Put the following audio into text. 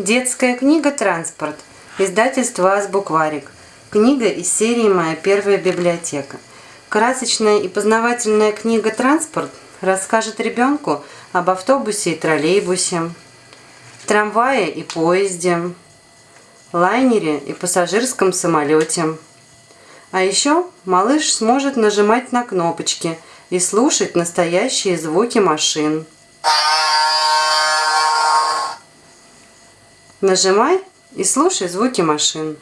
Детская книга «Транспорт». Издательство «Азбукварик». Книга из серии «Моя первая библиотека». Красочная и познавательная книга «Транспорт» расскажет ребенку об автобусе и троллейбусе, трамвае и поезде, лайнере и пассажирском самолете. А еще малыш сможет нажимать на кнопочки и слушать настоящие звуки машин. Нажимай и слушай звуки машин.